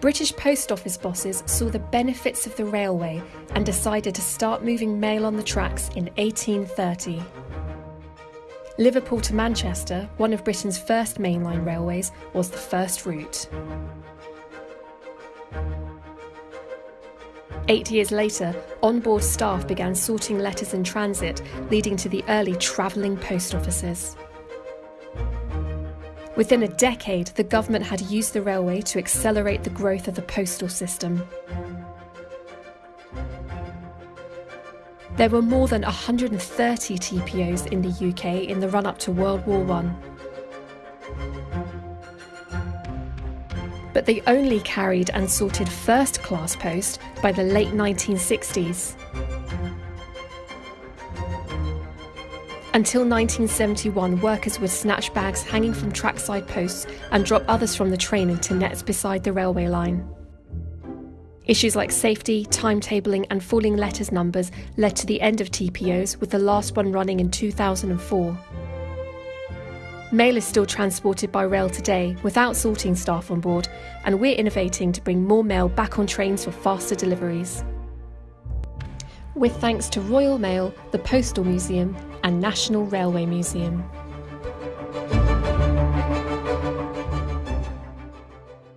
British post office bosses saw the benefits of the railway and decided to start moving mail on the tracks in 1830. Liverpool to Manchester, one of Britain's first mainline railways, was the first route. Eight years later, on-board staff began sorting letters in transit, leading to the early travelling post offices. Within a decade, the government had used the railway to accelerate the growth of the postal system. There were more than 130 TPOs in the UK in the run up to World War I. But they only carried and sorted first class post by the late 1960s. Until 1971, workers would snatch bags hanging from trackside posts and drop others from the train into nets beside the railway line. Issues like safety, timetabling, and falling letters numbers led to the end of TPOs, with the last one running in 2004. Mail is still transported by rail today without sorting staff on board, and we're innovating to bring more mail back on trains for faster deliveries. With thanks to Royal Mail, the Postal Museum, and National Railway Museum.